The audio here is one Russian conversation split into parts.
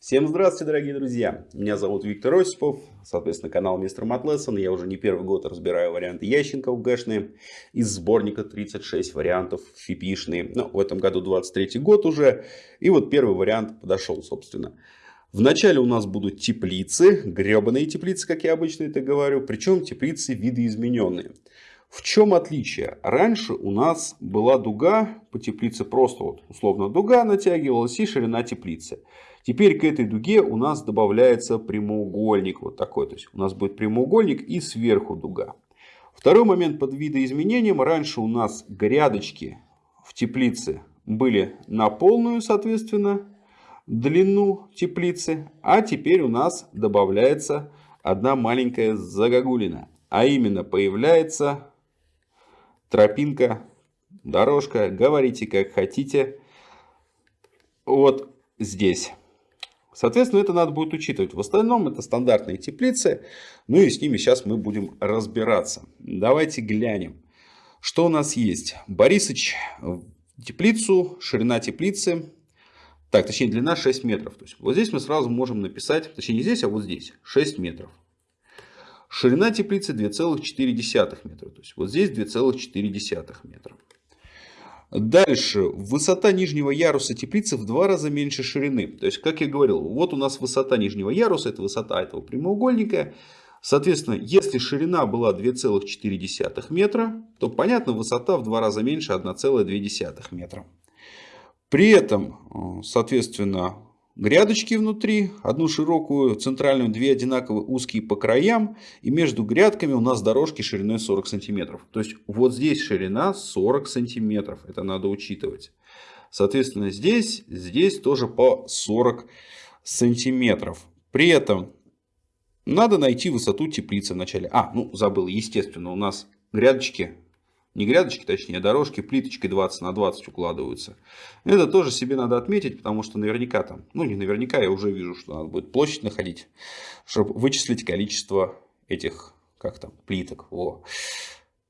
Всем здравствуйте, дорогие друзья! Меня зовут Виктор Осипов, соответственно, канал Мистер Матлессон. Я уже не первый год разбираю варианты Ященков гэшные из сборника 36 вариантов фипишные. Ну, в этом году 23 год уже. И вот первый вариант подошел, собственно. Вначале у нас будут теплицы, гребаные теплицы, как я обычно это говорю. Причем теплицы видоизмененные. В чем отличие? Раньше у нас была дуга по теплице, просто вот условно дуга натягивалась и ширина теплицы. Теперь к этой дуге у нас добавляется прямоугольник вот такой. То есть у нас будет прямоугольник и сверху дуга. Второй момент под видоизменением. Раньше у нас грядочки в теплице были на полную, соответственно, длину теплицы. А теперь у нас добавляется одна маленькая загогулина. А именно появляется тропинка, дорожка. Говорите как хотите. Вот здесь. Соответственно, это надо будет учитывать. В остальном это стандартные теплицы. Ну и с ними сейчас мы будем разбираться. Давайте глянем. Что у нас есть? Борисыч, теплицу, ширина теплицы. Так, точнее длина 6 метров. То есть вот здесь мы сразу можем написать, точнее не здесь, а вот здесь 6 метров. Ширина теплицы 2,4 метра. То есть вот здесь 2,4 метра. Дальше. Высота нижнего яруса теплицы в два раза меньше ширины. То есть, как я говорил, вот у нас высота нижнего яруса, это высота этого прямоугольника. Соответственно, если ширина была 2,4 метра, то, понятно, высота в два раза меньше 1,2 метра. При этом, соответственно, грядочки внутри, одну широкую, центральную, две одинаковые узкие по краям. И между грядками у нас дорожки шириной 40 сантиметров. То есть вот здесь ширина 40 сантиметров. Это надо учитывать. Соответственно, здесь, здесь тоже по 40 сантиметров. При этом надо найти высоту теплицы вначале. А, ну забыл, естественно, у нас грядочки не грядочки, точнее, а дорожки плиточкой 20 на 20 укладываются. Это тоже себе надо отметить, потому что наверняка там, ну не наверняка, я уже вижу, что надо будет площадь находить, чтобы вычислить количество этих, как там, плиток. Во.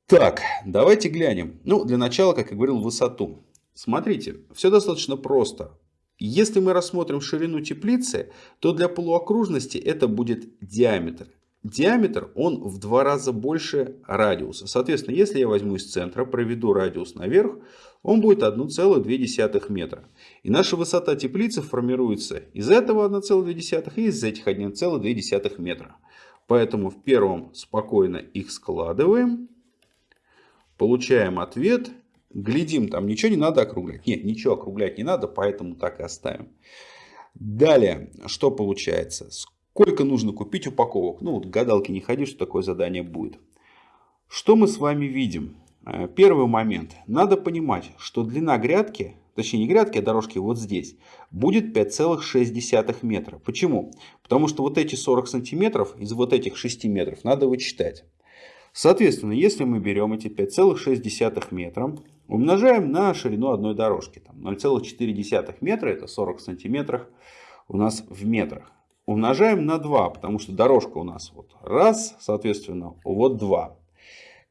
Так, давайте глянем. Ну, для начала, как я говорил, высоту. Смотрите, все достаточно просто. Если мы рассмотрим ширину теплицы, то для полуокружности это будет диаметр диаметр, он в два раза больше радиуса. Соответственно, если я возьму из центра, проведу радиус наверх, он будет 1,2 метра. И наша высота теплицы формируется из этого 1,2 и из этих 1,2 метра. Поэтому в первом спокойно их складываем. Получаем ответ. Глядим, там ничего не надо округлять. Нет, ничего округлять не надо, поэтому так и оставим. Далее, что получается? Сколько нужно купить упаковок? Ну, вот гадалки не ходи, что такое задание будет. Что мы с вами видим? Э, первый момент. Надо понимать, что длина грядки, точнее не грядки, а дорожки вот здесь, будет 5,6 метра. Почему? Потому что вот эти 40 сантиметров из вот этих 6 метров надо вычитать. Соответственно, если мы берем эти 5,6 метра, умножаем на ширину одной дорожки. 0,4 метра, это 40 сантиметров у нас в метрах умножаем на 2, потому что дорожка у нас вот раз, соответственно, вот 2.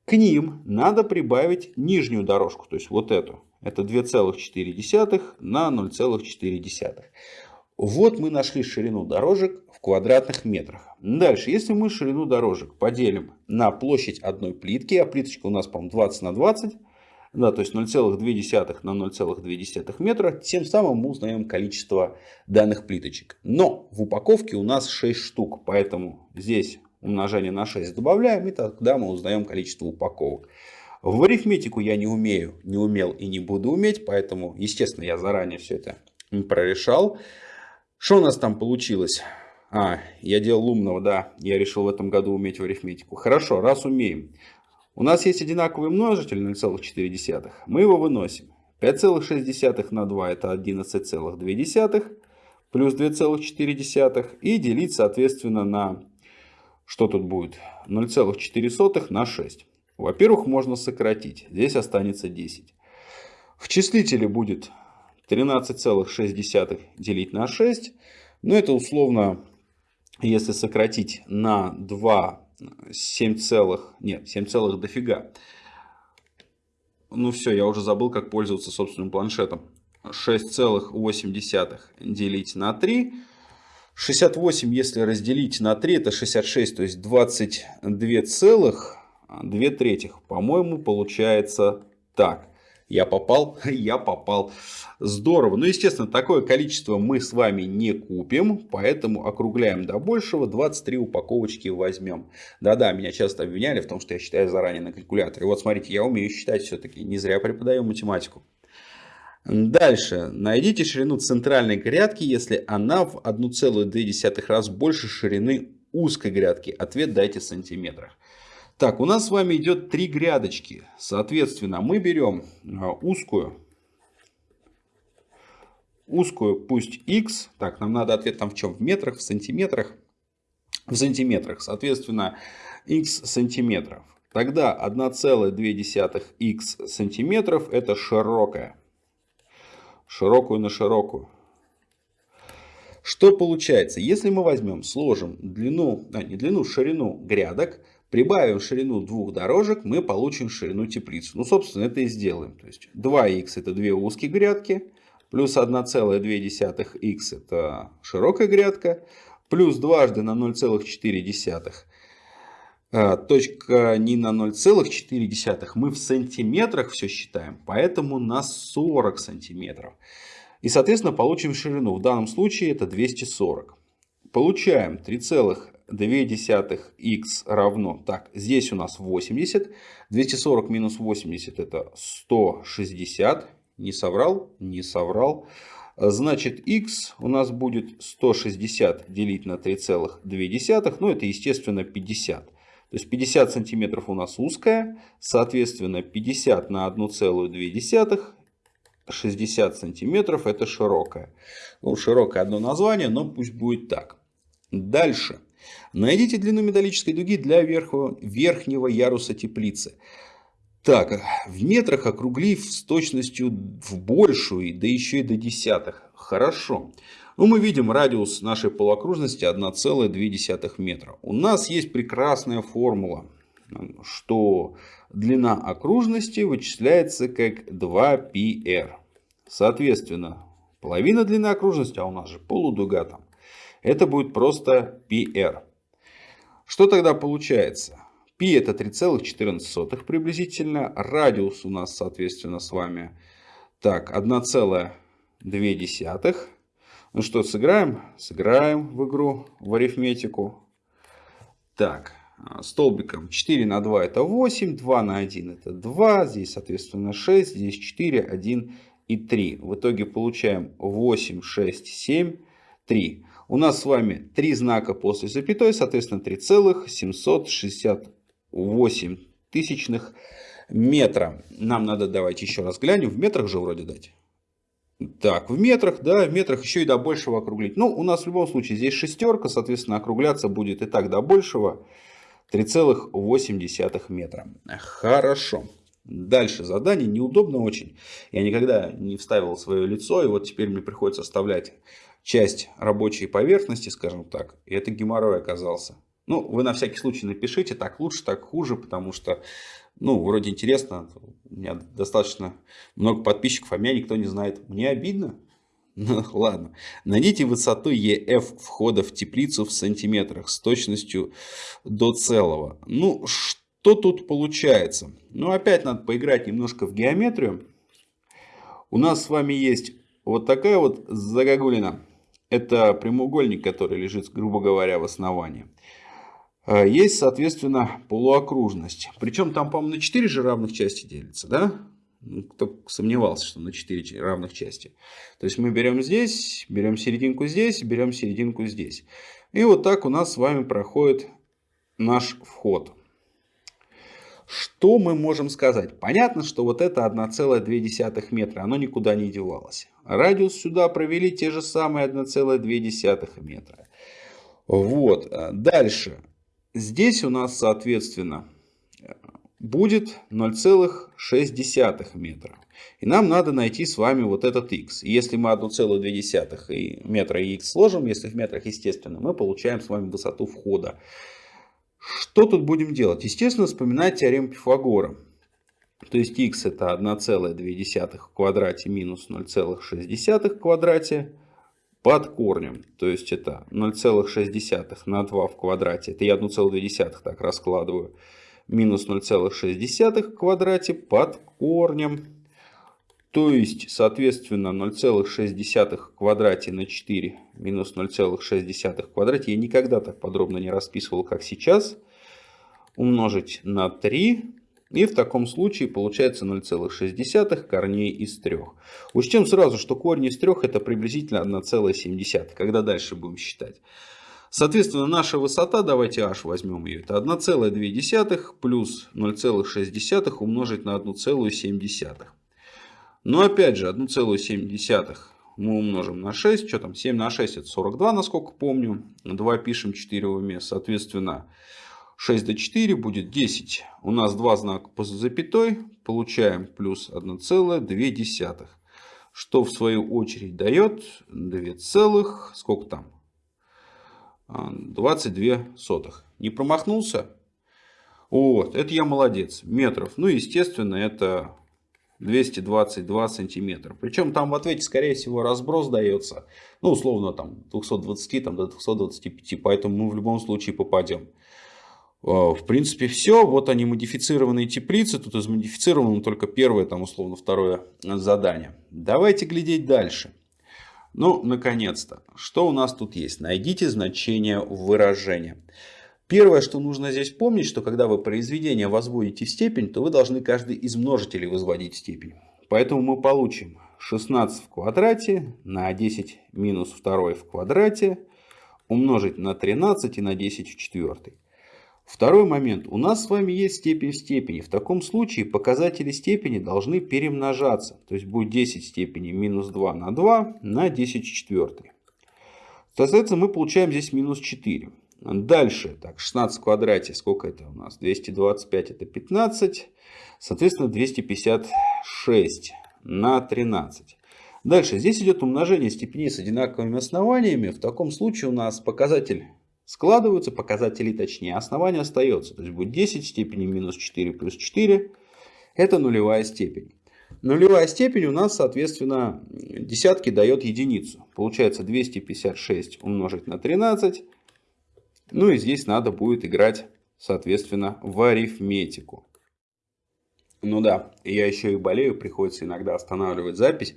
К ним надо прибавить нижнюю дорожку, то есть вот эту. Это 2,4 на 0,4. Вот мы нашли ширину дорожек в квадратных метрах. Дальше, если мы ширину дорожек поделим на площадь одной плитки, а плиточка у нас, по-моему, 20 на 20, да, то есть 0,2 на 0,2 метра, тем самым мы узнаем количество данных плиточек. Но в упаковке у нас 6 штук, поэтому здесь умножение на 6 добавляем, и тогда мы узнаем количество упаковок. В арифметику я не умею, не умел и не буду уметь, поэтому, естественно, я заранее все это прорешал. Что у нас там получилось? А, я делал умного, да, я решил в этом году уметь в арифметику. Хорошо, раз умеем. У нас есть одинаковый множитель 0,4. Мы его выносим. 5,6 на 2 это 11,2 плюс 2,4 и делить соответственно на что тут будет 0,4 на 6. Во-первых, можно сократить. Здесь останется 10. В числителе будет 13,6 делить на 6. Но это условно, если сократить на 2 7 целых, нет, 7 целых дофига. Ну все, я уже забыл, как пользоваться собственным планшетом. 6,8 делить на 3. 68, если разделить на 3, это 66, то есть 22 целых 2 третьих. По-моему, получается так. Я попал, я попал. Здорово. Ну, естественно, такое количество мы с вами не купим, поэтому округляем до большего. 23 упаковочки возьмем. Да-да, меня часто обвиняли в том, что я считаю заранее на калькуляторе. Вот смотрите, я умею считать все-таки. Не зря преподаю математику. Дальше. Найдите ширину центральной грядки, если она в 1,2 раз больше ширины узкой грядки. Ответ дайте в сантиметрах. Так, у нас с вами идет три грядочки. Соответственно, мы берем а, узкую. Узкую пусть x. Так, нам надо ответ там в чем? В метрах, в сантиметрах? В сантиметрах. Соответственно, x сантиметров. Тогда 1,2 x сантиметров это широкая. Широкую на широкую. Что получается? Если мы возьмем, сложим длину, а, не длину, ширину грядок, Прибавим ширину двух дорожек, мы получим ширину теплицу. Ну, собственно, это и сделаем. То есть 2х это две узкие грядки, плюс 1,2х это широкая грядка, плюс дважды на 0,4. А, точка не на 0,4, мы в сантиметрах все считаем, поэтому на 40 сантиметров. И, соответственно, получим ширину. В данном случае это 240. Получаем 2 равно, так, здесь у нас 80, 240 минус 80 это 160, не соврал, не соврал. Значит, x у нас будет 160 делить на 3,2, ну это естественно 50. То есть 50 сантиметров у нас узкая, соответственно 50 на 1,2, 60 сантиметров это широкая. Ну, широкое одно название, но пусть будет так. Дальше. Найдите длину металлической дуги для верхнего, верхнего яруса теплицы. Так, в метрах округлив с точностью в большую, да еще и до десятых. Хорошо. Ну, мы видим радиус нашей полуокружности 1,2 метра. У нас есть прекрасная формула, что длина окружности вычисляется как 2πr. Соответственно, половина длины окружности, а у нас же полудуга там, это будет просто PR. Что тогда получается? Π это 3,14 приблизительно. Радиус у нас, соответственно, с вами так, 1,2. Ну что, сыграем? Сыграем в игру, в арифметику. Так, столбиком 4 на 2 это 8, 2 на 1 это 2, здесь, соответственно, 6, здесь 4, 1 и 3. В итоге получаем 8, 6, 7, 3. У нас с вами три знака после запятой, соответственно 3,768 тысячных метра. Нам надо, давайте еще раз глянем, в метрах же вроде дать. Так, в метрах, да, в метрах еще и до большего округлить. Ну, у нас в любом случае здесь шестерка, соответственно, округляться будет и так до большего 3,8 метра. Хорошо. Дальше задание неудобно очень. Я никогда не вставил свое лицо, и вот теперь мне приходится вставлять часть рабочей поверхности, скажем так, и это геморрой оказался. Ну, вы на всякий случай напишите, так лучше, так хуже, потому что, ну, вроде интересно, у меня достаточно много подписчиков, а меня никто не знает. Мне обидно? Ну, ладно. Найдите высоту EF входа в теплицу в сантиметрах с точностью до целого. Ну, что тут получается? Ну, опять надо поиграть немножко в геометрию. У нас с вами есть вот такая вот загогулина. Это прямоугольник, который лежит, грубо говоря, в основании. А, есть, соответственно, полуокружность. Причем там, по-моему, на 4 же равных части делится, да? Ну, кто сомневался, что на 4 равных части. То есть мы берем здесь, берем серединку здесь, берем серединку здесь. И вот так у нас с вами проходит наш вход. Что мы можем сказать? Понятно, что вот это 1,2 метра, оно никуда не девалось. Радиус сюда провели те же самые 1,2 метра. Вот. Дальше. Здесь у нас, соответственно, будет 0,6 метра. И нам надо найти с вами вот этот x. Если мы 1,2 метра и x сложим, если в метрах, естественно, мы получаем с вами высоту входа. Что тут будем делать? Естественно, вспоминать теорему Пифагора. То есть x это 1,2 в квадрате минус 0,6 в квадрате под корнем. То есть это 0,6 на 2 в квадрате. Это я 1,2 так раскладываю. Минус 0,6 в квадрате под корнем. То есть, соответственно, 0,6 в квадрате на 4 минус 0,6 в квадрате. Я никогда так подробно не расписывал, как сейчас. Умножить на 3 и в таком случае получается 0,6 корней из 3. Учтем сразу, что корень из 3 это приблизительно 1,7. Когда дальше будем считать? Соответственно, наша высота, давайте h возьмем ее, это 1,2 плюс 0,6 умножить на 1,7. Но опять же, 1,7 мы умножим на 6. Что там? 7 на 6 это 42, насколько помню. 2 пишем, 4 в уме. Соответственно, 6 до 4 будет 10. У нас два знака по запятой. Получаем плюс 1,2. Что в свою очередь дает 2 целых, сколько там? 22 сотых. Не промахнулся? Вот, это я молодец. Метров. Ну, естественно, это 222 сантиметра. Причем там в ответе, скорее всего, разброс дается. Ну, условно, там 220 там, до 225. Поэтому мы в любом случае попадем. А, в принципе, все. Вот они модифицированные теплицы. Тут из модифицированного только первое, там условно второе задание. Давайте глядеть дальше. Ну, наконец-то. Что у нас тут есть? Найдите значение выражения. Первое, что нужно здесь помнить, что когда вы произведение возводите в степень, то вы должны каждый из множителей возводить в степень. Поэтому мы получим 16 в квадрате на 10 минус 2 в квадрате умножить на 13 и на 10 в четвертой. Второй момент. У нас с вами есть степень в степени. В таком случае показатели степени должны перемножаться. То есть будет 10 степени минус 2 на 2 на 10 в четвертой. Соответственно, мы получаем здесь минус 4. Дальше, так, 16 в квадрате, сколько это у нас? 225 это 15, соответственно 256 на 13. Дальше, здесь идет умножение степеней с одинаковыми основаниями. В таком случае у нас показатель складываются показатели, точнее, основание остается. То есть будет 10 степени минус 4 плюс 4. Это нулевая степень. Нулевая степень у нас, соответственно, десятки дает единицу. Получается 256 умножить на 13. Ну и здесь надо будет играть, соответственно, в арифметику. Ну да, я еще и болею, приходится иногда останавливать запись.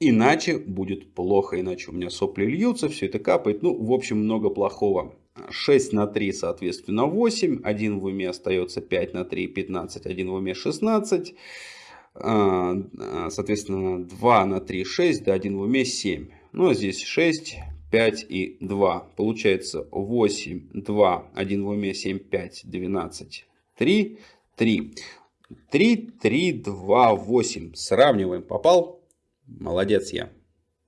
Иначе будет плохо, иначе у меня сопли льются, все это капает. Ну, в общем, много плохого. 6 на 3, соответственно, 8. 1 в уме остается 5 на 3, 15. 1 в уме 16. А, соответственно, 2 на 3, 6. Да, 1 в уме 7. Ну, а здесь 6, 5 и 2. Получается 8, 2, 1 в уме 7, 5, 12, 3, 3. 3, 3, 2, 8. Сравниваем. Попал? Молодец я.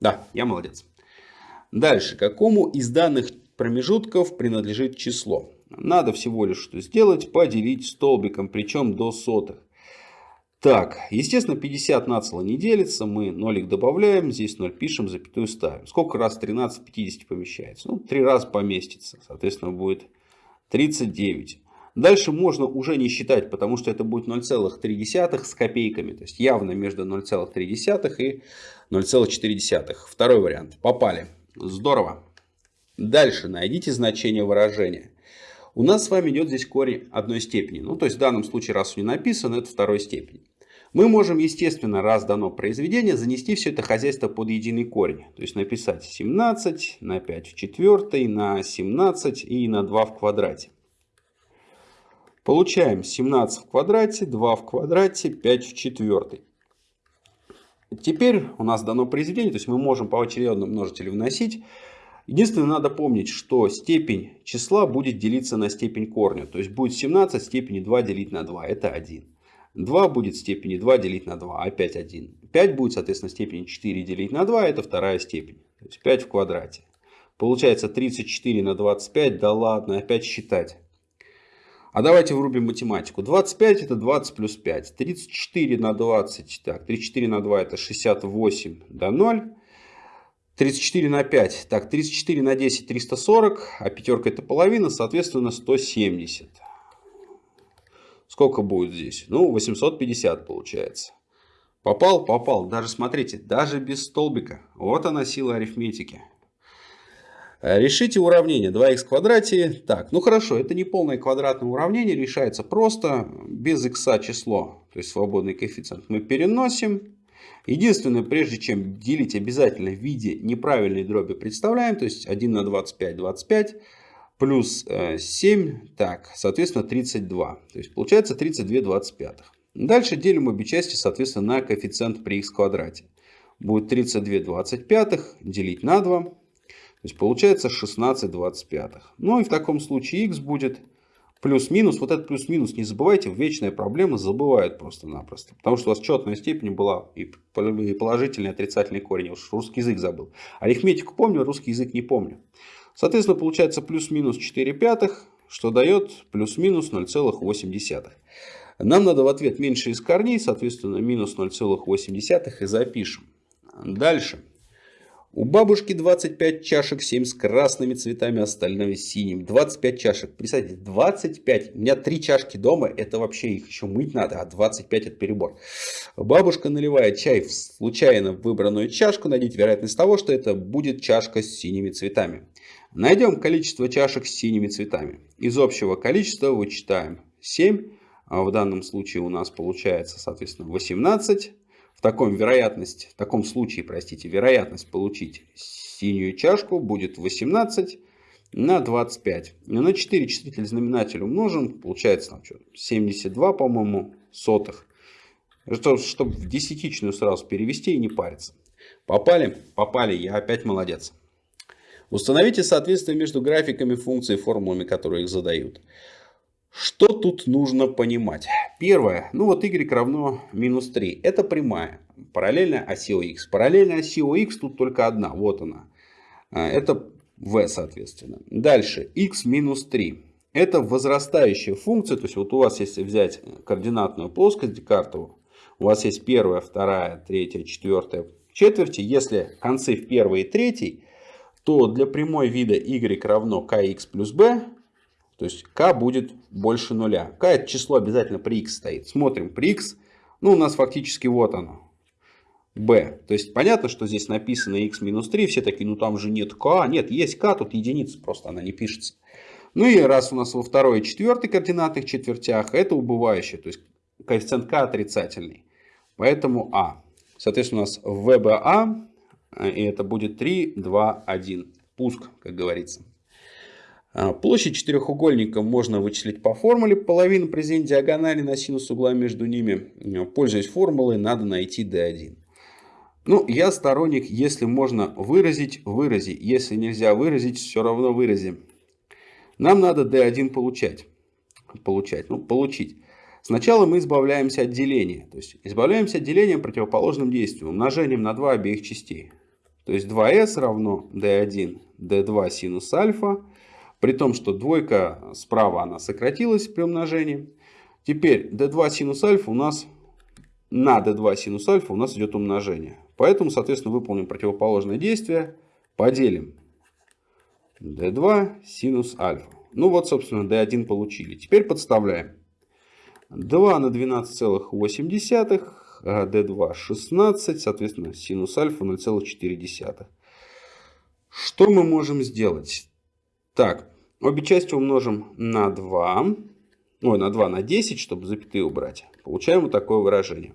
Да, я молодец. Дальше. Какому из данных промежутков принадлежит число? Надо всего лишь что сделать, поделить столбиком, причем до сотых. Так, естественно, 50 нацело не делится, мы нолик добавляем, здесь 0 пишем, запятую ставим. Сколько раз 13 в 50 помещается? Ну, 3 раза поместится, соответственно, будет 39. Дальше можно уже не считать, потому что это будет 0,3 с копейками. То есть явно между 0,3 и 0,4. Второй вариант. Попали. Здорово. Дальше найдите значение выражения. У нас с вами идет здесь корень одной степени. Ну, то есть в данном случае, раз не написано, это второй степени. Мы можем, естественно, раз дано произведение, занести все это хозяйство под единый корень. То есть написать 17 на 5 в четвертой, на 17 и на 2 в квадрате. Получаем 17 в квадрате, 2 в квадрате, 5 в четвертой. Теперь у нас дано произведение, то есть мы можем по очередному множителю вносить. Единственное, надо помнить, что степень числа будет делиться на степень корня. То есть будет 17 степени 2 делить на 2, это 1. 2 будет степени 2 делить на 2, опять 1. 5 будет, соответственно, степень 4 делить на 2, это вторая степень. То есть 5 в квадрате. Получается 34 на 25, да ладно, опять считать. А давайте врубим математику. 25 это 20 плюс 5. 34 на 20. Так, 34 на 2 это 68 до 0. 34 на 5. Так, 34 на 10 340. А пятерка это половина, соответственно 170. Сколько будет здесь? Ну, 850 получается. Попал? Попал. Даже, смотрите, даже без столбика. Вот она сила арифметики. Э, решите уравнение 2х в квадрате. Так, ну хорошо, это не полное квадратное уравнение, решается просто, без х число, то есть свободный коэффициент, мы переносим. Единственное, прежде чем делить обязательно в виде неправильной дроби представляем, то есть 1 на 25, 25, плюс 7, э, так, соответственно 32. То есть получается 32 25. Дальше делим обе части, соответственно, на коэффициент при х квадрате. Будет 32 25 делить на 2. То есть получается 16 25. Ну и в таком случае х будет плюс-минус. Вот этот плюс-минус не забывайте, вечная проблема забывают просто-напросто. Потому что у вас четная степень была и положительный, и отрицательный корень. Уж русский язык забыл. Арифметику помню, русский язык не помню. Соответственно, получается плюс-минус 4 пятых, что дает плюс-минус 0,8. Нам надо в ответ меньше из корней, соответственно, минус 0,8 и запишем. Дальше. У бабушки 25 чашек, 7 с красными цветами, остальное синим. 25 чашек. Представьте, 25. У меня 3 чашки дома, это вообще их еще мыть надо, а 25 это перебор. Бабушка наливает чай в случайно выбранную чашку. Найдите вероятность того, что это будет чашка с синими цветами. Найдем количество чашек с синими цветами. Из общего количества вычитаем 7 а в данном случае у нас получается, соответственно, 18. Таком вероятность, в таком случае, простите, вероятность получить синюю чашку будет 18 на 25. На 4 числитель знаменатель умножим, получается там что, 72, по-моему, сотых. Чтобы в десятичную сразу перевести и не париться. Попали? Попали, я опять молодец. Установите соответствие между графиками функций и формулами, которые их задают. Что тут нужно понимать? Первое. Ну вот y равно минус 3. Это прямая. Параллельная оси ОХ. Параллельная оси ОХ тут только одна. Вот она. А, это v соответственно. Дальше. x минус 3. Это возрастающая функция. То есть вот у вас если взять координатную плоскость Декартову. У вас есть первая, вторая, третья, четвертая четверти. Если концы в первой и третьей, то для прямой вида y равно kx плюс b то есть k будет больше нуля. k это число обязательно при x стоит. Смотрим при x. Ну, у нас фактически вот оно. b. То есть понятно, что здесь написано x минус 3. Все такие, ну там же нет k. Нет, есть k, тут единица, просто она не пишется. Ну и раз у нас во второй и четвертой координатных четвертях, это убывающее. То есть коэффициент k отрицательный. Поэтому a. Соответственно, у нас VBA, и это будет 3, 2, 1. Пуск, как говорится. А, площадь четырехугольника можно вычислить по формуле. Половину произведения диагонали на синус угла между ними. А, пользуясь формулой, надо найти d1. Ну, я сторонник, если можно выразить, вырази. Если нельзя выразить, все равно вырази. Нам надо d1 получать. Получать, ну, получить. Сначала мы избавляемся от деления. То есть, избавляемся от деления противоположным действием. Умножением на 2 обеих частей. То есть, 2s равно d1, d2 синус альфа при том, что двойка справа она сократилась при умножении. Теперь d2 синус альфа у нас на d2 синус альфа у нас идет умножение. Поэтому, соответственно, выполним противоположное действие. Поделим d2 синус альфа. Ну вот, собственно, d1 получили. Теперь подставляем. 2 на 12,8, d2 16, соответственно, синус альфа 0,4. Что мы можем сделать? Так, Обе части умножим на 2. Ой, на 2 на 10, чтобы запятые убрать. Получаем вот такое выражение.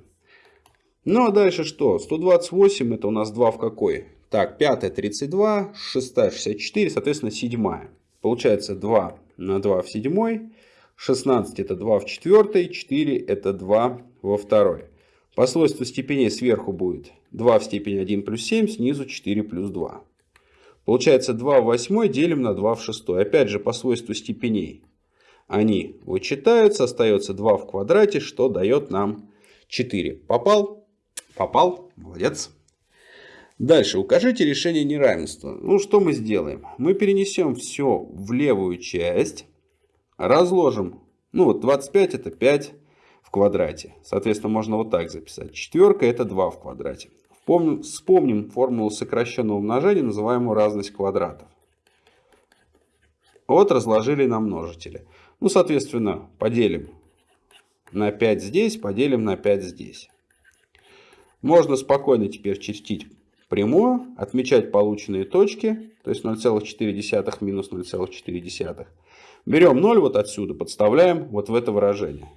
Ну а дальше что? 128 это у нас 2 в какой? Так, 5 32, 6 64, соответственно 7. Получается 2 на 2 в 7. 16 это 2 в 4, 4 это 2 во 2. По свойству степеней сверху будет 2 в степени 1 плюс 7, снизу 4 плюс 2. Получается 2 в 8 делим на 2 в 6. Опять же по свойству степеней. Они вычитаются, остается 2 в квадрате, что дает нам 4. Попал? Попал. Молодец. Дальше. Укажите решение неравенства. Ну, что мы сделаем? Мы перенесем все в левую часть. Разложим. Ну, вот 25 это 5 в квадрате. Соответственно, можно вот так записать. Четверка это 2 в квадрате. Помним, вспомним формулу сокращенного умножения, называемую разность квадратов. Вот разложили на множители. Ну, соответственно, поделим на 5 здесь, поделим на 5 здесь. Можно спокойно теперь чертить прямую, отмечать полученные точки, то есть 0,4 минус 0,4. Берем 0 вот отсюда, подставляем вот в это выражение.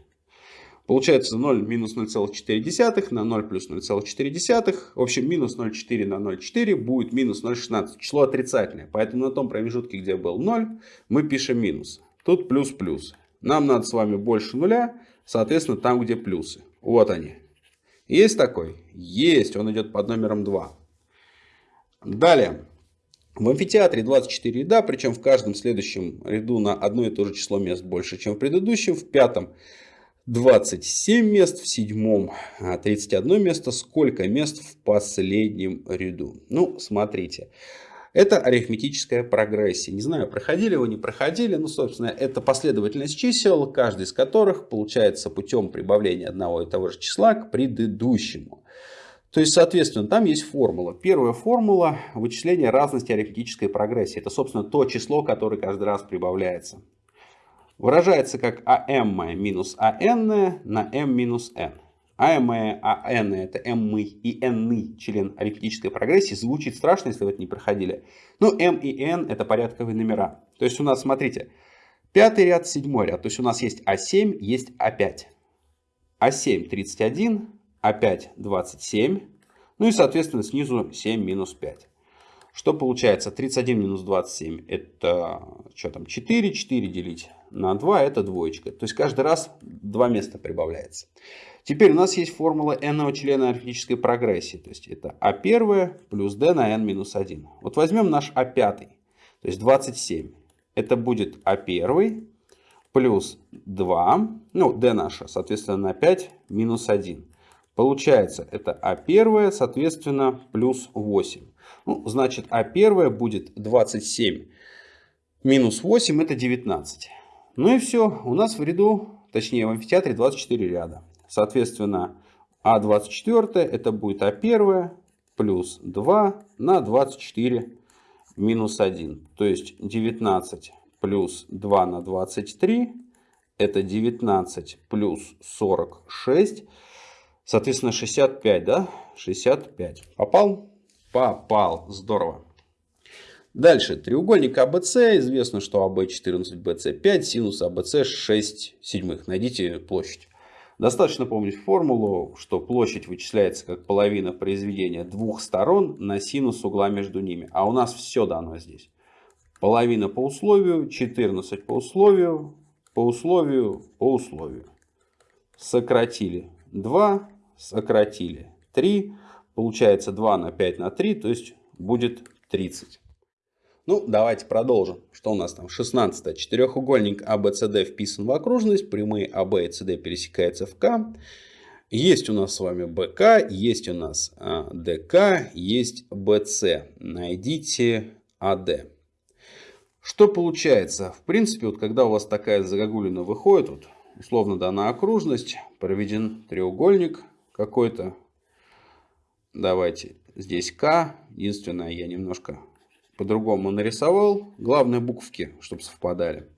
Получается 0 минус 0,4 на 0 плюс 0,4. В общем, минус 0,4 на 0,4 будет минус 0,16. Число отрицательное. Поэтому на том промежутке, где был 0, мы пишем минус. Тут плюс-плюс. Нам надо с вами больше нуля, соответственно, там, где плюсы. Вот они. Есть такой? Есть. Он идет под номером 2. Далее. В амфитеатре 24 ряда, причем в каждом следующем ряду на одно и то же число мест больше, чем в предыдущем. В пятом 27 мест, в седьмом 31 а, место. Сколько мест в последнем ряду? Ну, смотрите. Это арифметическая прогрессия. Не знаю, проходили вы, не проходили. Ну, собственно, это последовательность чисел, каждый из которых получается путем прибавления одного и того же числа к предыдущему. То есть, соответственно, там есть формула. Первая формула вычисления разности арифметической прогрессии. Это, собственно, то число, которое каждый раз прибавляется. Выражается как АМ минус АН на М минус N. АМ, АН это М и N член арифметической прогрессии. Звучит страшно, если вы это не проходили. Но М и N это порядковые номера. То есть у нас, смотрите, пятый ряд, седьмой ряд. То есть у нас есть А7, есть А5. А7 31, А5 27. Ну и, соответственно, снизу 7 минус 5. Что получается? 31 минус 27 это что там, 4, 4 делить на 2 это двоечка. То есть каждый раз два места прибавляется. Теперь у нас есть формула n члена арифметической прогрессии. То есть это а1 плюс d на n минус 1. Вот возьмем наш а5, то есть 27. Это будет а1 плюс 2, ну d наша, соответственно, на 5 минус 1. Получается это а1, соответственно, плюс 8. Ну, значит, а1 будет 27 минус 8, это 19. Ну и все, у нас в ряду, точнее в амфитеатре 24 ряда. Соответственно, А24 это будет А1 плюс 2 на 24 минус 1. То есть 19 плюс 2 на 23 это 19 плюс 46. Соответственно, 65, да? 65. Попал? Попал. Здорово. Дальше, треугольник АБЦ, известно, что АБ 14, БЦ 5, синус АБЦ 6 седьмых. Найдите площадь. Достаточно помнить формулу, что площадь вычисляется как половина произведения двух сторон на синус угла между ними. А у нас все дано здесь. Половина по условию, 14 по условию, по условию, по условию. Сократили 2, сократили 3. Получается 2 на 5 на 3, то есть будет 30. Ну, давайте продолжим. Что у нас там? 16. Четырехугольник ABCD а вписан в окружность. Прямые AB а и CD пересекаются в К. Есть у нас с вами БК, есть у нас а, ДК, есть БС. Найдите АД. Что получается? В принципе, вот когда у вас такая загогулина выходит, вот, условно дана окружность, проведен треугольник какой-то. Давайте здесь К. Единственное, я немножко по-другому нарисовал. Главное буковки, чтобы совпадали.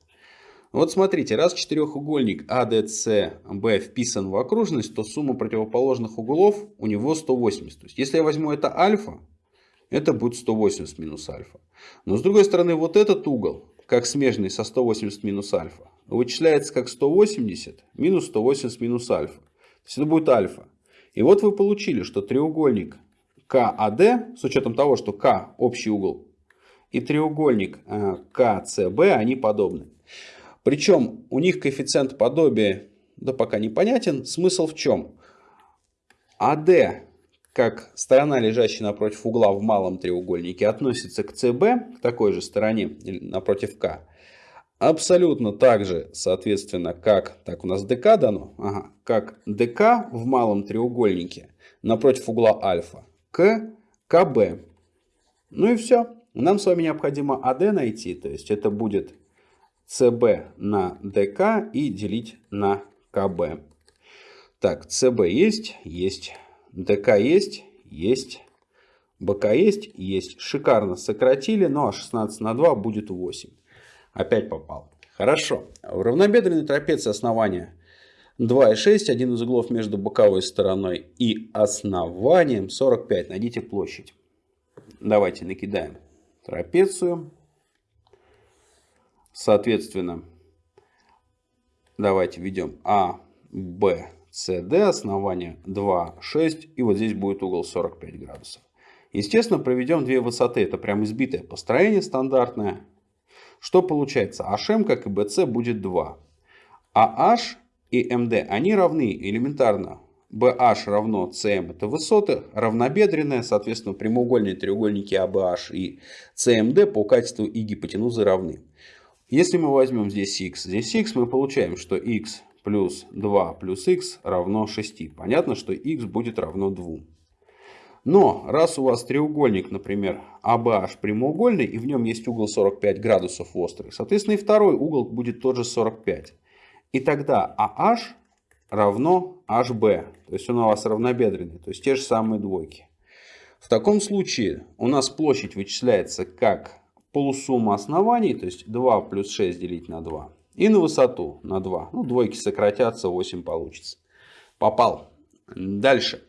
Вот смотрите, раз четырехугольник ADCB вписан в окружность, то сумма противоположных углов у него 180. То есть, если я возьму это альфа, это будет 180 минус альфа. Но с другой стороны, вот этот угол, как смежный со 180 минус альфа, вычисляется как 180 минус 180 минус альфа. То есть, это будет альфа. И вот вы получили, что треугольник КАД, с учетом того, что К общий угол и треугольник э, КЦБ, они подобны. Причем у них коэффициент подобия, да пока непонятен. Смысл в чем? АД, как сторона, лежащая напротив угла в малом треугольнике, относится к ЦБ, к такой же стороне, напротив К. Абсолютно так же, соответственно, как, так у нас ДК дано, ага, как ДК в малом треугольнике напротив угла альфа к КБ. Ну и все. Нам с вами необходимо АД найти, то есть это будет СБ на ДК и делить на КБ. Так, СБ есть, есть. ДК есть, есть. БК есть, есть. Шикарно сократили, ну а 16 на 2 будет 8. Опять попал. Хорошо. В равнобедренной трапеции основания 2,6, один из углов между боковой стороной и основанием 45. Найдите площадь. Давайте накидаем трапецию. Соответственно, давайте введем А, Б, С, Д, основание 2, 6, и вот здесь будет угол 45 градусов. Естественно, проведем две высоты, это прям избитое построение стандартное. Что получается? HM, как и BC, будет 2. А H и MD, они равны элементарно. BH равно CM это высоты, равнобедренная, соответственно, прямоугольные треугольники ABH и CMD по качеству и гипотенузы равны. Если мы возьмем здесь x, здесь x, мы получаем, что x плюс 2 плюс x равно 6. Понятно, что x будет равно 2. Но раз у вас треугольник, например, ABH прямоугольный, и в нем есть угол 45 градусов острый, соответственно, и второй угол будет тоже 45. И тогда AH равно HB, то есть он у вас равнобедренный, то есть те же самые двойки. В таком случае у нас площадь вычисляется как полусумма оснований, то есть 2 плюс 6 делить на 2. И на высоту на 2. Ну, двойки сократятся, 8 получится. Попал. Дальше.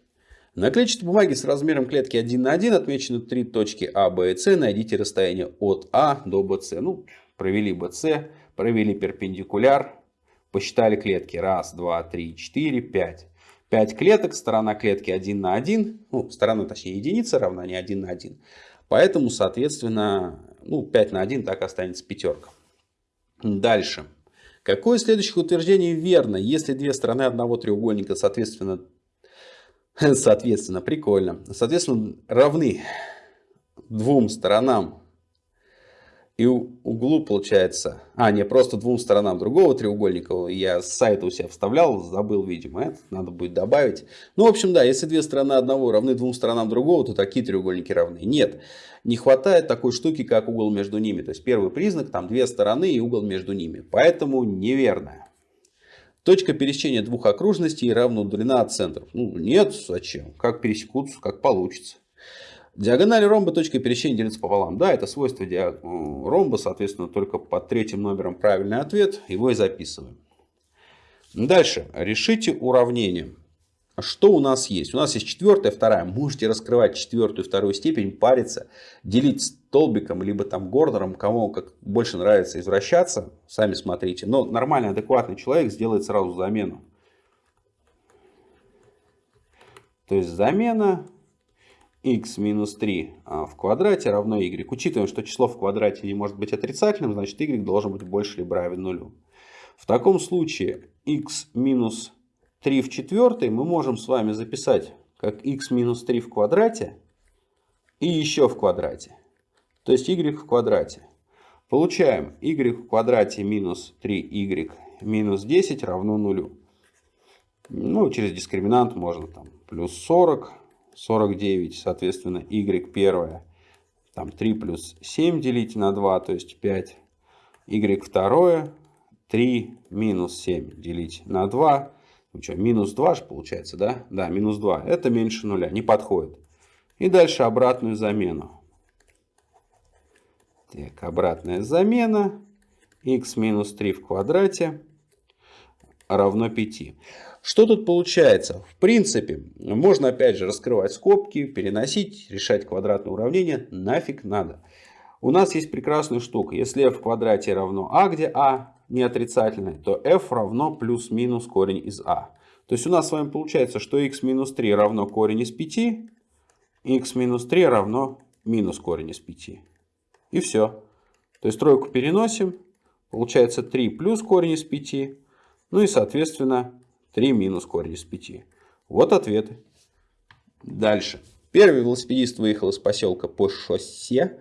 На клетчатой бумаге с размером клетки 1 на 1 отмечены три точки А, Б и С. Найдите расстояние от А до БС. Ну, провели БС, провели перпендикуляр, посчитали клетки. Раз, два, три, четыре, пять. 5 клеток, сторона клетки 1 на 1, ну, сторона, точнее, единица равна не 1 на 1. Поэтому, соответственно, ну, 5 на 1 так останется пятерка. Дальше. Какое из следующих утверждений верно, если две стороны одного треугольника, соответственно, соответственно, прикольно, соответственно, равны двум сторонам и углу получается, а не просто двум сторонам другого треугольника, я с сайта у себя вставлял, забыл, видимо, это надо будет добавить. Ну, в общем, да, если две стороны одного равны двум сторонам другого, то такие треугольники равны. Нет, не хватает такой штуки, как угол между ними. То есть первый признак, там две стороны и угол между ними. Поэтому неверно. Точка пересечения двух окружностей равна удаленна от центров. Ну, нет, зачем? Как пересекутся, как получится. Диагональ ромба точка пересечения делится пополам. Да, это свойство ромба, соответственно, только под третьим номером правильный ответ. Его и записываем. Дальше. Решите уравнение. Что у нас есть? У нас есть четвертая, вторая. Можете раскрывать четвертую, вторую степень, париться, делить столбиком, либо там гордером, кому как больше нравится извращаться. Сами смотрите. Но нормальный, адекватный человек сделает сразу замену. То есть замена x минус 3 а, в квадрате равно y. Учитываем, что число в квадрате не может быть отрицательным, значит y должен быть больше либо равен нулю. В таком случае x минус 3 в четвертой мы можем с вами записать как x минус 3 в квадрате и еще в квадрате. То есть y в квадрате. Получаем y в квадрате минус 3y минус 10 равно нулю. Ну, через дискриминант можно там плюс 40 49, соответственно, y первое, там 3 плюс 7 делить на 2, то есть 5, y второе, 3 минус 7 делить на 2, ну что, минус 2 же получается, да? Да, минус 2, это меньше нуля, не подходит. И дальше обратную замену. Так, обратная замена, x минус 3 в квадрате равно 5. Что тут получается? В принципе, можно опять же раскрывать скобки, переносить, решать квадратное уравнение. Нафиг надо. У нас есть прекрасная штука. Если f в квадрате равно а, где а не отрицательное, то f равно плюс-минус корень из а. То есть у нас с вами получается, что x минус 3 равно корень из 5, x минус 3 равно минус корень из 5. И все. То есть тройку переносим. Получается 3 плюс корень из 5. Ну и соответственно 3 минус корень из 5. Вот ответы. Дальше. Первый велосипедист выехал из поселка по шоссе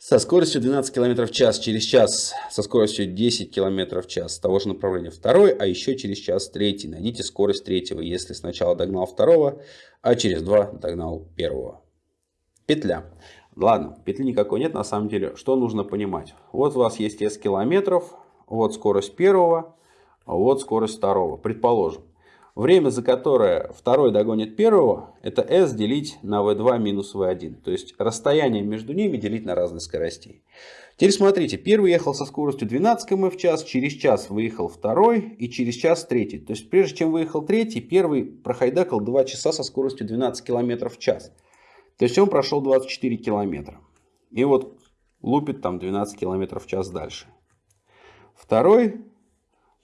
со скоростью 12 км в час через час, со скоростью 10 км в час того же направления второй, а еще через час третий. Найдите скорость третьего, если сначала догнал второго, а через два догнал первого. Петля. Ладно, петли никакой нет на самом деле. Что нужно понимать? Вот у вас есть s километров, вот скорость первого, а вот скорость второго, предположим. Время, за которое второй догонит первого, это s делить на v2 минус v1. То есть расстояние между ними делить на разные скоростей. Теперь смотрите, первый ехал со скоростью 12 км в час, через час выехал второй и через час третий. То есть прежде чем выехал третий, первый прохайдакал 2 часа со скоростью 12 км в час. То есть он прошел 24 км. И вот лупит там 12 км в час дальше. Второй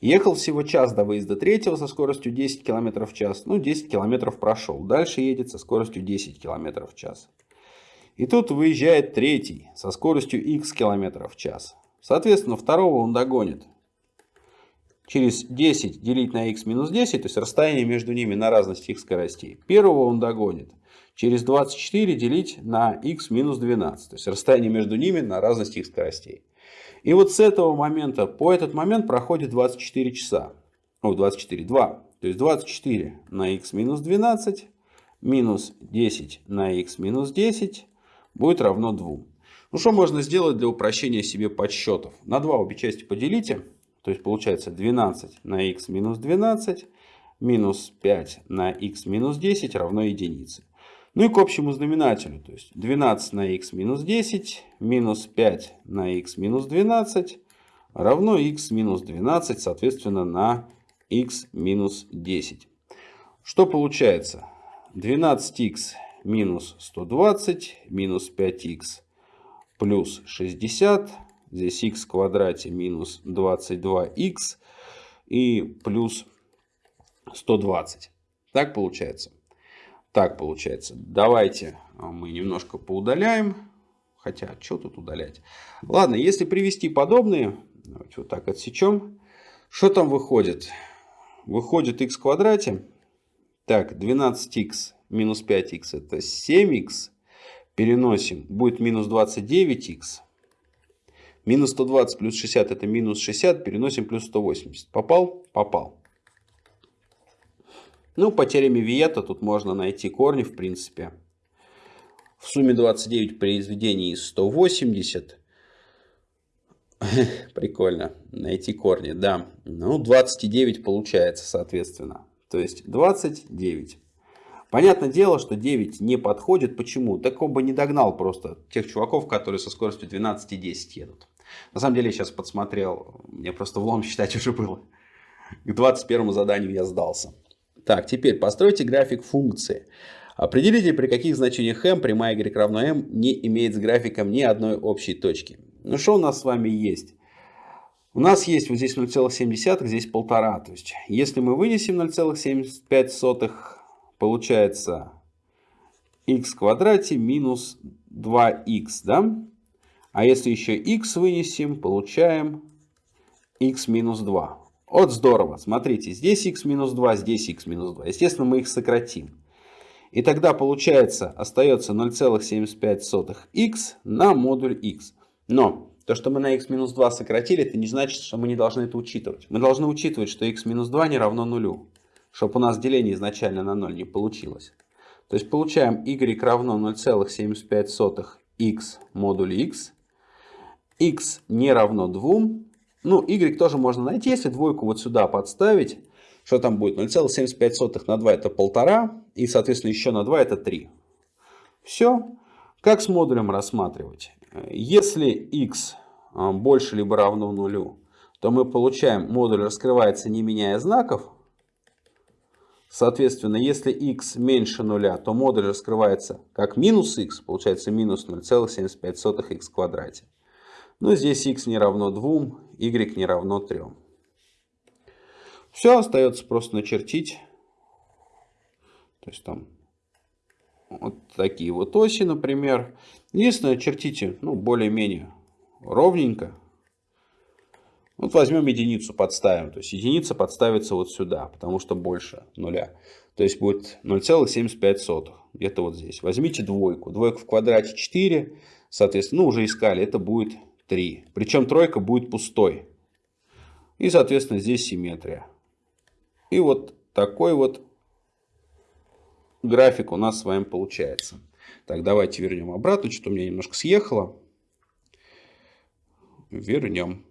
ехал всего час до выезда третьего со скоростью 10 км в час. Ну 10 км прошел. Дальше едет со скоростью 10 км в час. И тут выезжает третий со скоростью x км в час. Соответственно, второго он догонит. Через 10 делить на x минус 10, то есть расстояние между ними на разность их скоростей. Первого он догонит. Через 24 делить на x минус 12, то есть расстояние между ними на разность их скоростей. И вот с этого момента, по этот момент проходит 24 часа. О, 24, 2. То есть 24 на x минус 12 минус 10 на x минус 10 будет равно 2. Ну что можно сделать для упрощения себе подсчетов? На 2 обе части поделите. То есть получается 12 на x минус 12 минус 5 на x минус 10 равно единице. Ну и к общему знаменателю. То есть 12 на x минус 10 минус 5 на x минус 12 равно x минус 12, соответственно, на x минус 10. Что получается? 12x минус 120 минус 5х плюс 60. Здесь х в квадрате минус 22х и плюс 120. Так получается? Так получается. Давайте а, мы немножко поудаляем. Хотя, что тут удалять? Ладно, если привести подобные, давайте вот так отсечем. Что там выходит? Выходит х в квадрате. Так, 12х минус 5х это 7х. Переносим, будет минус 29х. Минус 120 плюс 60 это минус 60, переносим плюс 180. Попал? Попал. Ну, по теореме Виета тут можно найти корни, в принципе. В сумме 29 произведений из 180. Прикольно. Найти корни, да. Ну, 29 получается, соответственно. То есть 29. Понятное дело, что 9 не подходит. Почему? Так он бы не догнал просто тех чуваков, которые со скоростью 12,10 едут. На самом деле, я сейчас подсмотрел, мне просто влом считать уже было. К 21 заданию я сдался. Так, теперь постройте график функции. Определите, при каких значениях m прямая y равно m не имеет с графиком ни одной общей точки. Ну что у нас с вами есть? У нас есть вот здесь 0,7, здесь 1,5. То есть, если мы вынесем 0,75 получается x в квадрате минус 2x, да? А если еще x вынесем, получаем x минус 2. Вот здорово, смотрите, здесь x минус 2, здесь x минус 2. Естественно, мы их сократим. И тогда получается, остается 0,75x на модуль x. Но то, что мы на x минус 2 сократили, это не значит, что мы не должны это учитывать. Мы должны учитывать, что x минус 2 не равно нулю чтобы у нас деление изначально на 0 не получилось. То есть получаем y равно 0,75x модуль x. x не равно 2. Ну, y тоже можно найти, если двойку вот сюда подставить. Что там будет? 0,75 на 2 это 1,5. И, соответственно, еще на 2 это 3. Все. Как с модулем рассматривать? Если x а, больше либо равно нулю, то мы получаем, модуль раскрывается не меняя знаков, Соответственно, если x меньше нуля, то модуль раскрывается как минус x, получается минус 0,75x в квадрате. Ну, здесь x не равно 2, y не равно 3. Все, остается просто начертить. То есть там вот такие вот оси, например. Единственное, чертите ну, более-менее ровненько. Вот возьмем единицу, подставим. То есть единица подставится вот сюда, потому что больше нуля. То есть будет 0,75. Где-то вот здесь. Возьмите двойку. Двойка в квадрате 4. Соответственно, ну уже искали. Это будет 3. Причем тройка будет пустой. И, соответственно, здесь симметрия. И вот такой вот график у нас с вами получается. Так, давайте вернем обратно. Что-то у меня немножко съехало. Вернем.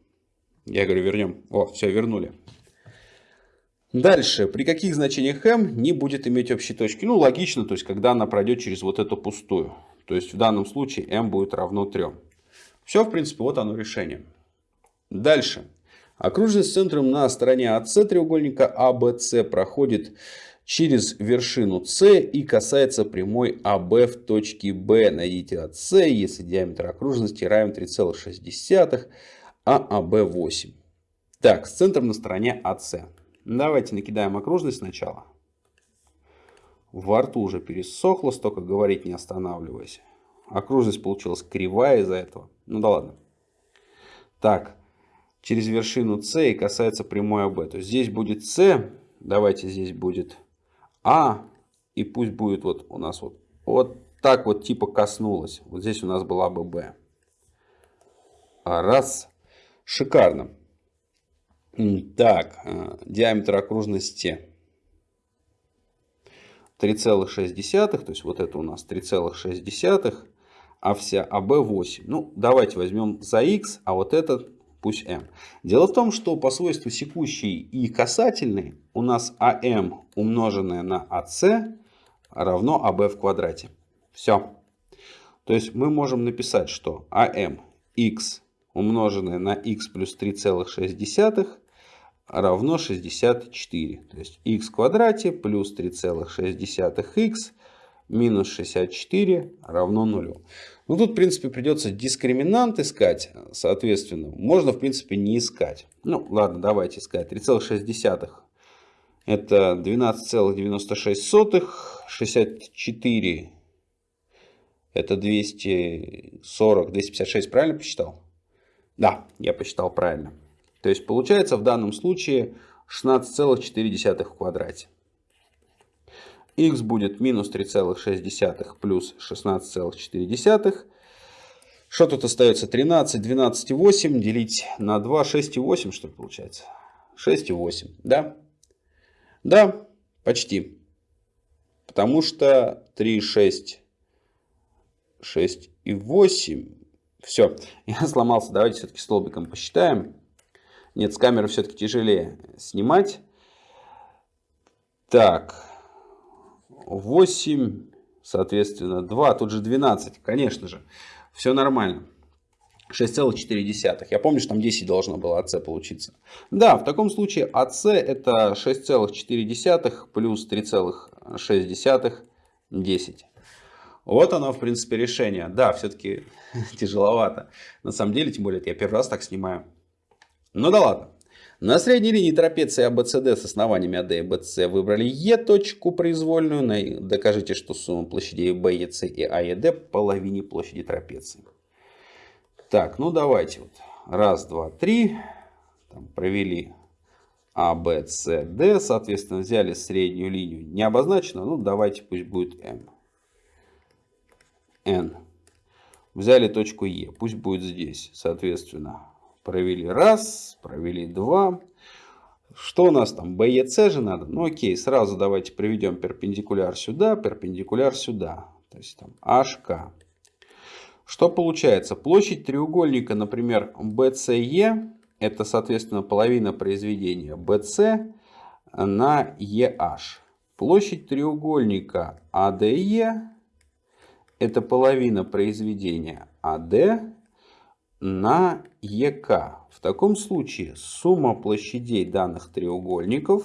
Я говорю, вернем. О, все, вернули. Дальше, при каких значениях m не будет иметь общей точки? Ну, логично, то есть, когда она пройдет через вот эту пустую. То есть, в данном случае m будет равно 3. Все, в принципе, вот оно решение. Дальше. Окружность с центром на стороне АС треугольника ABC проходит через вершину С и касается прямой АБ в точке Б. Найдите АС, если диаметр окружности равен 3,6, а АБ 8. Так, с центром на стороне АС. Давайте накидаем окружность сначала. Во рту уже пересохло, столько говорить не останавливаясь. Окружность получилась кривая из-за этого. Ну да ладно. Так, через вершину С и касается прямой АБ. То есть здесь будет С, давайте здесь будет А, и пусть будет вот у нас вот, вот так вот типа коснулось. Вот здесь у нас была бы Б. Раз. Шикарно. Так, э, диаметр окружности 3,6, то есть вот это у нас 3,6, а вся АБ 8. Ну, давайте возьмем за х, а вот этот пусть m. Дело в том, что по свойству секущий и касательный у нас АМ умноженное на АС равно АБ в квадрате. Все. То есть мы можем написать, что АМ х умноженное на х плюс 3,6 равно 64. То есть х в квадрате плюс 3,6х минус 64 равно 0. Ну тут, в принципе, придется дискриминант искать, соответственно. Можно, в принципе, не искать. Ну, ладно, давайте искать. 3,6 это 12,96. 64 это 240, 256, правильно посчитал? Да, я посчитал правильно. То есть получается в данном случае 16,4 в квадрате. X будет минус 3,6 плюс 16,4. Что тут остается? 13, 12,8 делить на 2, 6,8 что ли получается? 6,8, да? Да, почти. Потому что 3, 6, 6 и 8. Все, я сломался. Давайте все-таки столбиком посчитаем. Нет, с камеры все-таки тяжелее снимать. Так, 8, соответственно, 2, тут же 12, конечно же. Все нормально. 6,4. Я помню, что там 10 должно было АС получиться. Да, в таком случае АС это 6,4 плюс 3,6, 10. Вот оно, в принципе, решение. Да, все-таки тяжеловато. На самом деле, тем более, я первый раз так снимаю. Ну да ладно. На средней линии трапеции ABCD с основаниями AD и BC выбрали E точку произвольную. Докажите, что сумма площадей B, EC и A и D половине площади трапеции. Так, ну давайте. Вот. Раз, два, три. Там провели D. Соответственно, взяли среднюю линию. Не обозначено. Ну, давайте пусть будет M. N. Взяли точку E. Пусть будет здесь. Соответственно, Провели раз, провели два. Что у нас там? B, E, C же надо? Ну окей, сразу давайте проведем перпендикуляр сюда, перпендикуляр сюда. То есть там HK. Что получается? Площадь треугольника, например, BCE, это, соответственно, половина произведения BC на EH. Площадь треугольника ADE, это половина произведения AD на ЕК. В таком случае сумма площадей данных треугольников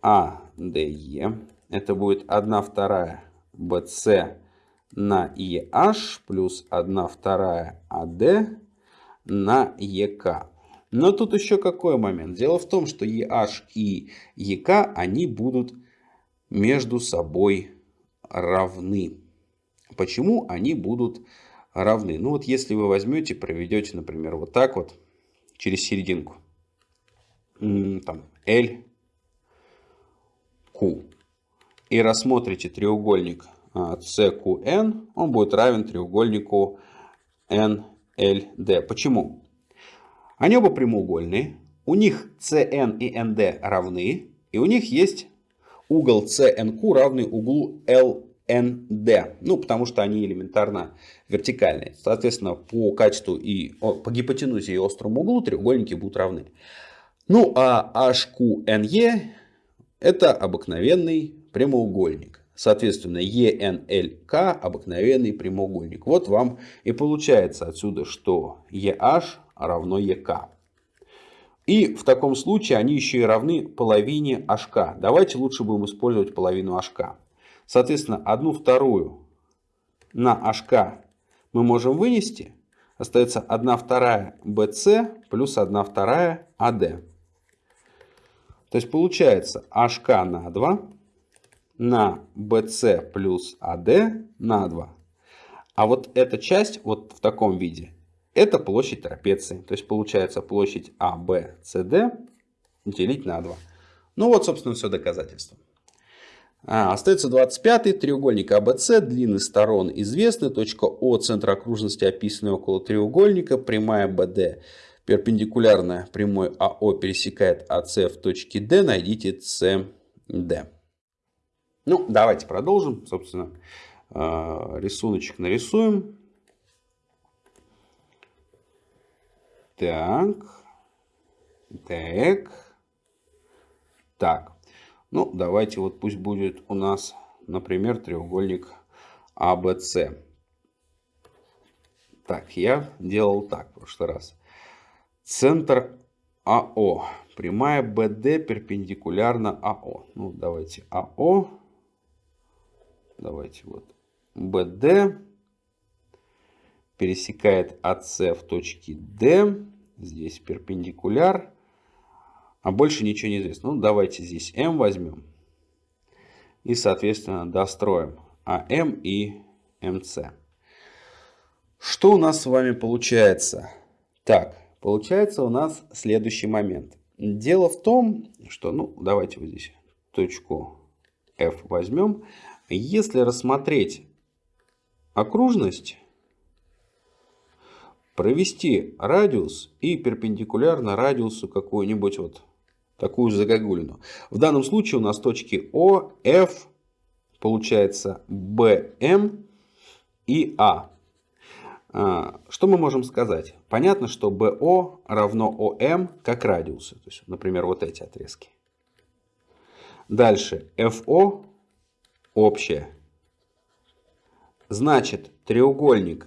АДЕ, это будет 1 вторая BC на EH плюс 1 вторая AD на ЕК. Но тут еще какой момент? Дело в том, что EH и ЕК, они будут между собой равны. Почему они будут равны? Равны. Ну вот если вы возьмете, проведете, например, вот так вот через серединку. Там L, Q. И рассмотрите треугольник CQN, а, он будет равен треугольнику NLD. Почему? Они оба прямоугольные. У них CN и ND равны. И у них есть угол CNQ равный углу L ND. Ну, потому что они элементарно вертикальные. Соответственно, по качеству и по гипотенузе и острому углу треугольники будут равны. Ну а HQNE это обыкновенный прямоугольник. Соответственно, ENLK обыкновенный прямоугольник. Вот вам и получается отсюда, что EH равно EK. И в таком случае они еще и равны половине HK. Давайте лучше будем использовать половину HK. Соответственно, одну вторую на HK мы можем вынести. Остается 1 вторая BC плюс 1 вторая AD. То есть получается HK на 2 на BC плюс AD на 2. А вот эта часть вот в таком виде, это площадь трапеции. То есть получается площадь ABCD делить на 2. Ну вот, собственно, все доказательство. А, остается 25 треугольник ABC, длины сторон известны, точка О, центр окружности описаны около треугольника, прямая BD перпендикулярная прямой АО пересекает АС в точке D, найдите CD. Ну, давайте продолжим. Собственно, а, рисуночек нарисуем. Так. Так. Так. Ну, давайте вот пусть будет у нас, например, треугольник ABC. Так, я делал так в прошлый раз. Центр АО. Прямая BD перпендикулярна АО. Ну, давайте АО. Давайте вот. BD пересекает АС в точке D. Здесь перпендикуляр. А больше ничего не известно. Ну, давайте здесь М возьмем. И, соответственно, достроим АМ и МС. Что у нас с вами получается? Так, Получается у нас следующий момент. Дело в том, что, ну, давайте вот здесь точку F возьмем. Если рассмотреть окружность, провести радиус и перпендикулярно радиусу какую-нибудь вот такую загогулину. В данном случае у нас точки О, F, получается BM и А. А, что мы можем сказать? Понятно, что BO равно OM как радиусы. То есть, например, вот эти отрезки. Дальше FO общее. Значит, треугольник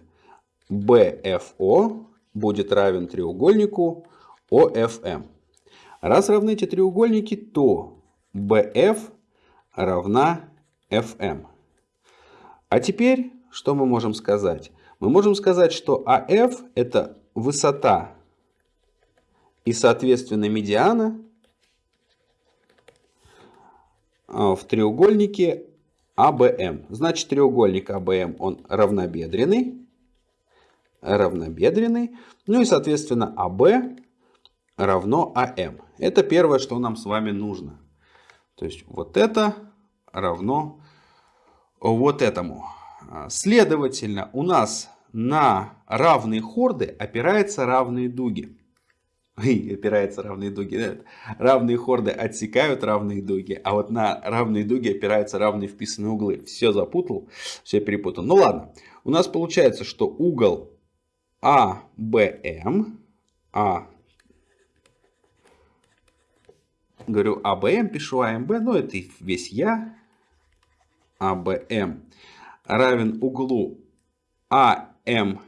BFO будет равен треугольнику OFM. Раз равны эти треугольники, то BF равна FM. А теперь что мы можем сказать? мы можем сказать, что АФ это высота и, соответственно, медиана а, в треугольнике АБМ. Значит, треугольник АБМ, он равнобедренный. Равнобедренный. Ну и, соответственно, АБ равно АМ. Это первое, что нам с вами нужно. То есть, вот это равно вот этому. А, следовательно, у нас на равные хорды опираются равные дуги. И опираются равные дуги. Нет. Равные хорды отсекают равные дуги, а вот на равные дуги опираются равные вписанные углы. Все запутал, все перепутал. Ну ладно, у нас получается, что угол АБМ, А, говорю АБМ, пишу АМБ, но это весь я, АБМ равен углу АМБ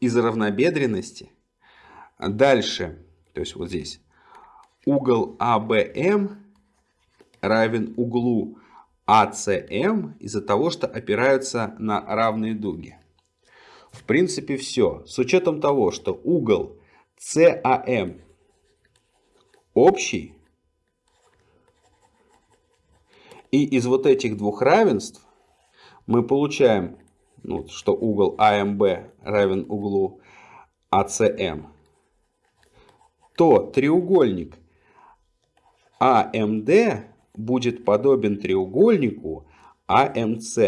из равнобедренности. Дальше, то есть вот здесь, угол АБМ равен углу АЦМ из-за того, что опираются на равные дуги. В принципе, все. С учетом того, что угол САМ общий, И из вот этих двух равенств мы получаем, ну, что угол АМБ равен углу АЦМ, то треугольник АМД будет подобен треугольнику АМЦ.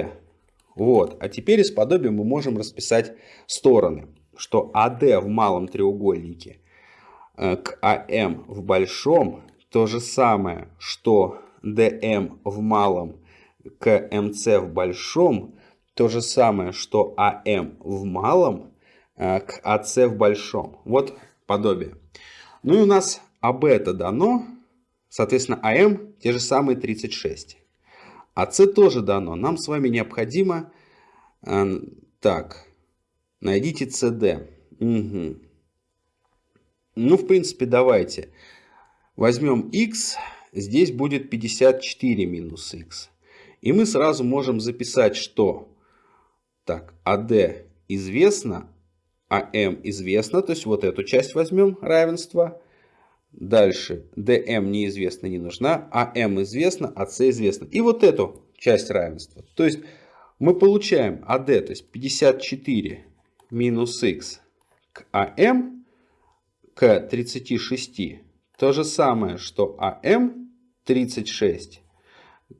Вот. А теперь из подобия мы можем расписать стороны, что АД в малом треугольнике э, к АМ в большом то же самое, что DM в малом к MC в большом то же самое, что AM в малом э, к AC в большом. Вот подобие. Ну и у нас АБ это дано, соответственно, АМ те же самые 36. А С тоже дано. Нам с вами необходимо... Э, так, найдите СД. Угу. Ну, в принципе, давайте. Возьмем x, здесь будет 54 минус x. И мы сразу можем записать, что так, AD известно, AM известно, то есть вот эту часть возьмем, равенство. Дальше DM неизвестно, не нужна, AM известно, AC известно. И вот эту часть равенства. То есть мы получаем AD, то есть 54 минус x к AM к 36 то же самое, что АМ 36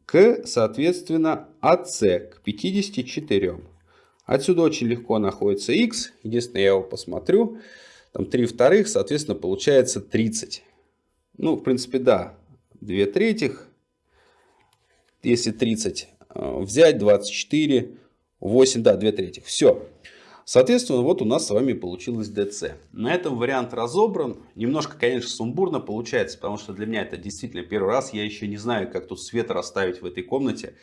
к, соответственно, АС к 54. Отсюда очень легко находится x. Единственное, я его посмотрю. Там 3 вторых, соответственно, получается 30. Ну, в принципе, да, 2 третьих. Если 30 э, взять, 24, 8, да, 2 третьих. Все. Соответственно, вот у нас с вами получилось DC. На этом вариант разобран. Немножко, конечно, сумбурно получается, потому что для меня это действительно первый раз. Я еще не знаю, как тут свет расставить в этой комнате.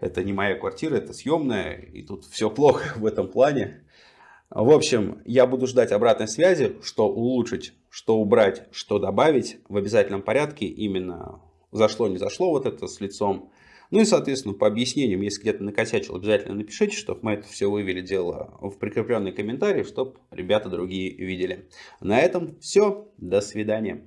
Это не моя квартира, это съемная, и тут все плохо в этом плане. В общем, я буду ждать обратной связи, что улучшить, что убрать, что добавить в обязательном порядке. Именно зашло, не зашло вот это с лицом. Ну и, соответственно, по объяснениям, если где-то накосячил, обязательно напишите, чтобы мы это все вывели дело в прикрепленный комментарий, чтобы ребята другие видели. На этом все. До свидания.